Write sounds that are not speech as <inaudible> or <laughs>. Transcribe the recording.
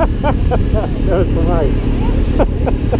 <laughs> that was nice. <laughs>